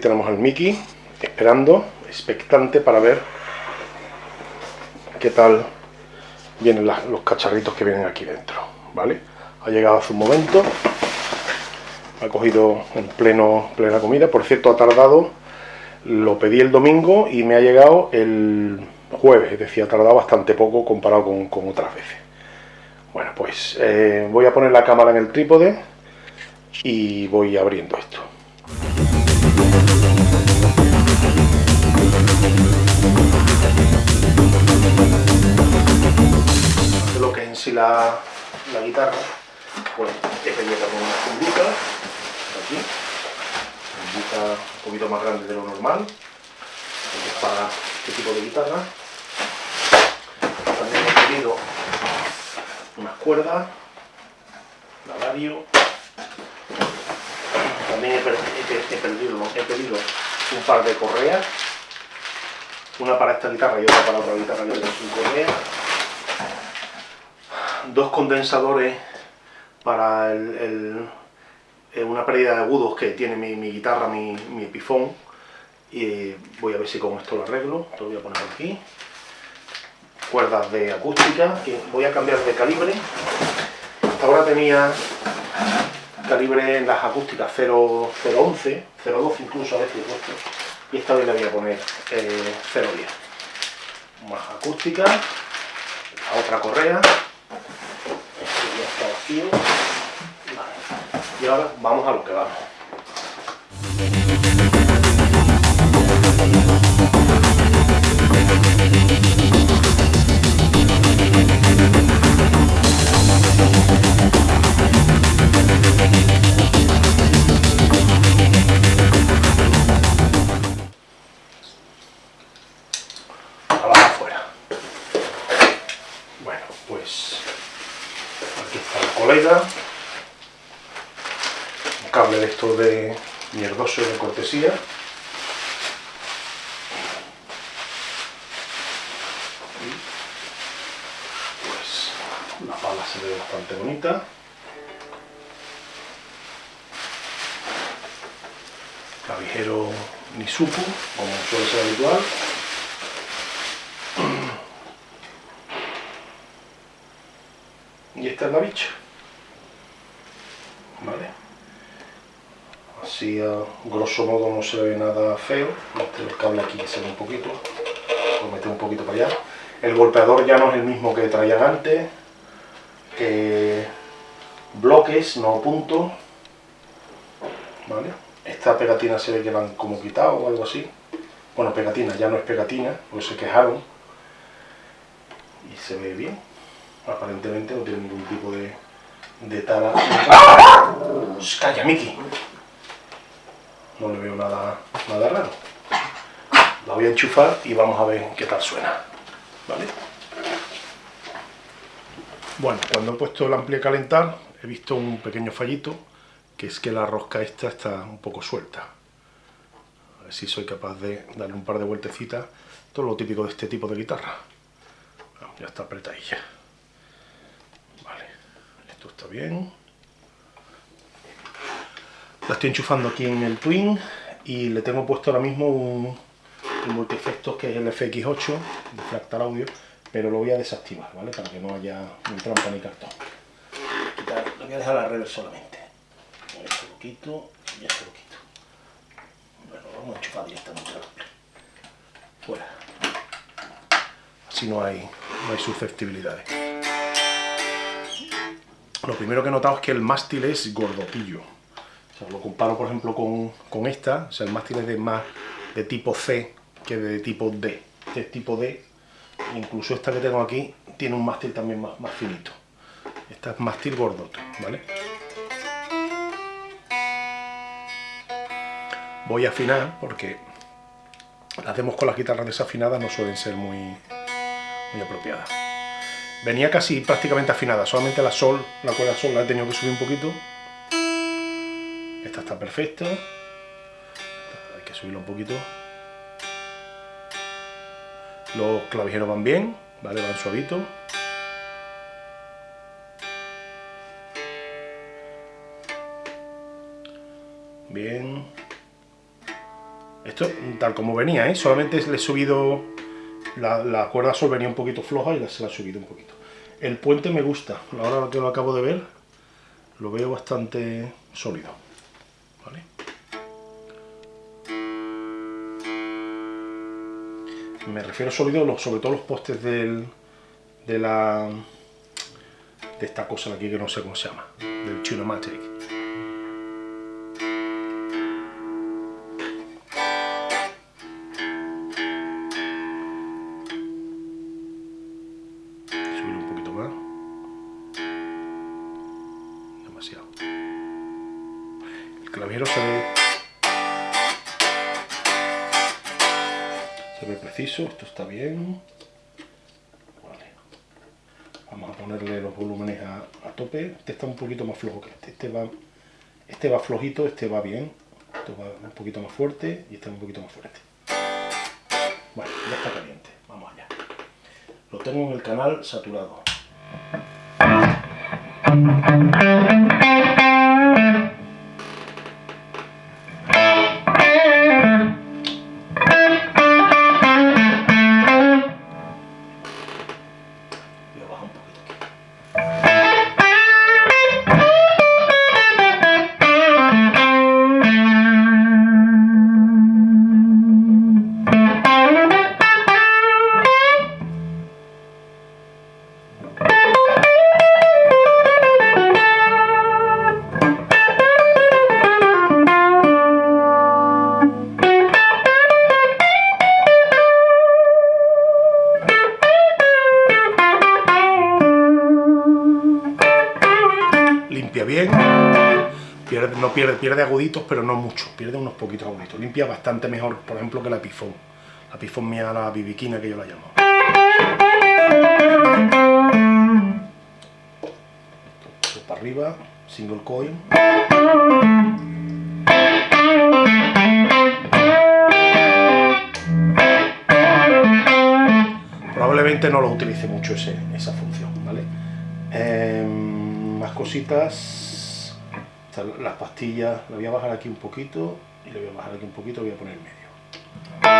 tenemos al Mickey esperando, expectante para ver qué tal vienen los cacharritos que vienen aquí dentro, ¿vale? Ha llegado hace un momento, ha cogido en pleno, plena comida, por cierto ha tardado, lo pedí el domingo y me ha llegado el jueves, es decir, ha tardado bastante poco comparado con, otras veces. Bueno, pues eh, voy a poner la cámara en el trípode y voy abriendo esto. En sí la, guitarra, pues he pedido también una fundita, aquí, fundita un poquito más grande de lo normal, para este tipo de guitarra. También he pedido unas cuerdas, lavario, también he, pedido, he pedido un par de correas, una para esta guitarra y otra para otra guitarra que tengo sin correa, dos condensadores para el, una pérdida de agudos que tiene mi, guitarra, mi, mi epifón, y voy a ver si con esto lo arreglo, lo voy a poner aquí, cuerdas de acústica, que voy a cambiar de calibre, ahora tenía calibre en las acústicas 0.11, 0.12 incluso a veces puesto, y esta vez le voy a poner eh, 0.10. Más acústica, la otra correa, y ahora vamos a lo que vamos. Cortesía, pues la pala se ve bastante bonita, clavijero Nisuku, como suele ser habitual, y esta es la bicha. Así a grosso modo no se ve nada feo, este el cable aquí se ve un poquito, lo meto un poquito para allá. El golpeador ya no es el mismo que traían antes, que bloques, no puntos, ¿vale? Esta pegatina se ve que la han como quitado o algo así. Bueno, pegatina, ya no es pegatina, porque se quejaron. Y se ve bien. Aparentemente no tiene ningún tipo de, de tala. ¡Calla, Miki! Nada, nada raro. La voy a enchufar y vamos a ver qué tal suena. ¿Vale? Bueno, cuando he puesto el ampli a calentar, he visto un pequeño fallito, que es que la rosca esta está un poco suelta. A ver si soy capaz de darle un par de vueltecitas. Todo lo típico de este tipo de guitarra. ya está apretadilla. Vale, esto está bien. La estoy enchufando aquí en el Twin y le tengo puesto ahora mismo un, multiefectos que es el FX8 de Fractal Audio, pero lo voy a desactivar, ¿vale? Para que no haya ni trampa ni cartón. Lo voy a dejar a la solamente. Esto lo quito y esto lo. Bueno, lo vamos a enchufar directamente Fuera. Así no hay, no hay susceptibilidades. Lo primero que he notado es que el mástil es gordopillo lo comparo, por ejemplo, con, esta, o sea, el mástil es de más de tipo C que de tipo D. Este es tipo D, incluso esta que tengo aquí tiene un mástil también más, más finito. Esta es mástil gordoto, ¿vale? Voy a afinar porque las demos con las guitarras desafinadas no suelen ser muy, muy apropiadas. Venía casi prácticamente afinada, solamente la sol, la cuerda sol la he tenido que subir un poquito está perfecta. Hay que subirlo un poquito. Los clavijeros van bien, ¿vale? Van suavitos. Bien. Esto tal como venía, ¿eh? solamente le he subido la, la cuerda sol venía un poquito floja y se la he subido un poquito. El puente me gusta, ahora que lo acabo de ver, lo veo bastante sólido. Me refiero sólido sobre todo los postes del, de la de esta cosa de aquí que no sé cómo se llama, del Tunomatic. esto está bien. Vamos a ponerle los volúmenes a, tope. Este está un poquito más flojo que este. Este va, este va flojito, este va bien. Este va un poquito más fuerte y este un poquito más fuerte. Bueno, ya está caliente. Vamos allá. Lo tengo en el canal saturado. Pierde, aguditos, pero no mucho, pierde unos poquitos aguditos. Limpia bastante mejor, por ejemplo, que la pifón. La pifón mía, la bibiquina, que yo la llamo. Esto para arriba, single coin. Probablemente no lo utilice mucho ese, esa función, ¿vale? Em, más cositas las pastillas, la voy a bajar aquí un poquito y le voy a bajar aquí un poquito, voy a poner medio.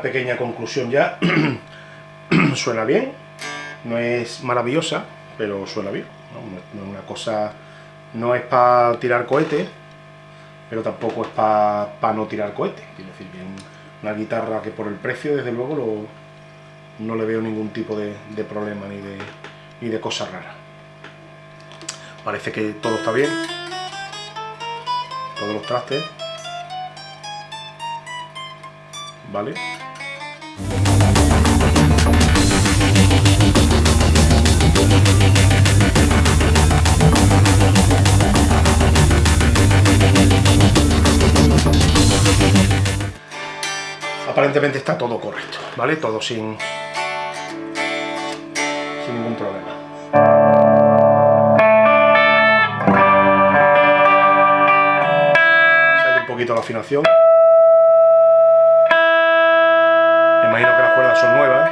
Pequeña conclusión ya. suena bien, no es maravillosa, pero suena bien. ¿no? una cosa, no es para tirar cohetes, pero tampoco es para no tirar cohetes. Quiero decir, bien, una guitarra que por el precio, desde luego, no le veo ningún tipo de, de problema ni de, ni de cosa rara. Parece que todo está bien, todos los trastes, Aparentemente está todo correcto, ¿vale? Todo sin, sin ningún problema. Sale un poquito la afinación. Son nuevas.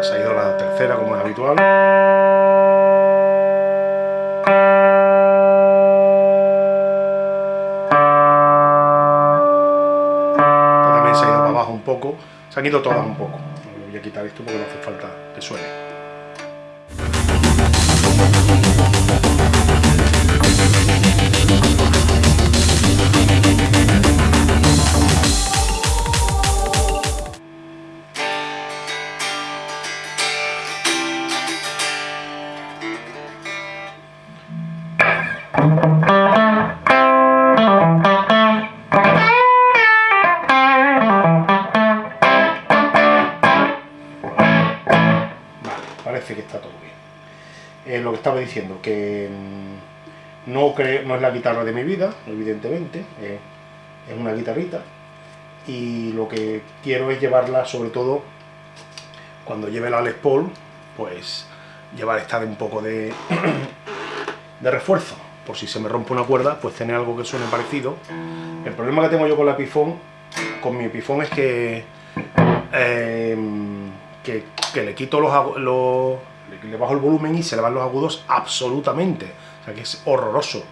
Esta ha ido la tercera como es habitual. También se ha ido para abajo un poco. Se han ido todas un poco. Quitar esto porque no hace falta que suene. Lo que estaba diciendo, que mm, no, no es la guitarra de mi vida, evidentemente, eh, es una guitarrita, y lo que quiero es llevarla, sobre todo, cuando lleve la Les Paul, pues llevar esta de un poco de, de refuerzo, por si se me rompe una cuerda, pues tener algo que suene parecido. El problema que tengo yo con la Epiphone, con mi Epiphone es que... Eh, que, le quito los, le bajo el volumen y se le van los agudos absolutamente, o sea que es horroroso.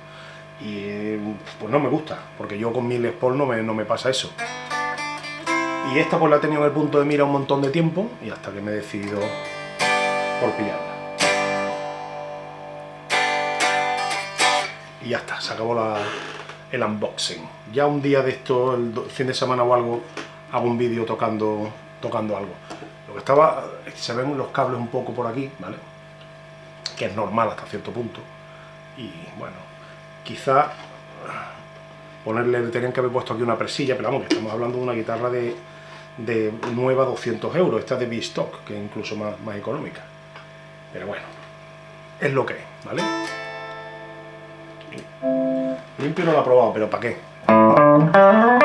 Y pues no me gusta, porque yo con mi Les Paul no me, no me pasa eso. Y esta pues la he tenido en el punto de mira un montón de tiempo y hasta que me he decidido por pillarla. Y ya está, se acabó la, el unboxing. Ya un día de esto, el fin de semana o algo hago un vídeo tocando, tocando algo lo que estaba, se ven los cables un poco por aquí, ¿vale? Que es normal hasta cierto punto. Y bueno, quizá ponerle, tenían que haber puesto aquí una presilla, pero vamos, que estamos hablando de una guitarra de, de nueva 200 euros, esta de B-Stock, que es incluso más, más económica. Pero bueno, es lo que es, ¿vale? Limpio no lo he probado, pero ¿para qué?